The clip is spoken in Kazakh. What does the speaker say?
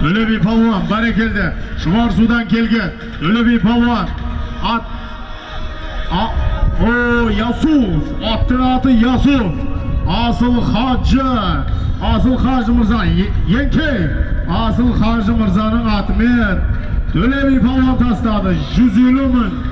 Өлі палуан, бәрекелді. Шұбарсудан келген би палуан. Ат. А... О, Ясуф. Аттың аты Ясуф. Асыл Хаджы. Асыл Хажы Мырза. еңкей Асыл Хажы Мырзаның атымен. Төлеби палуан тастады. 150 мүн.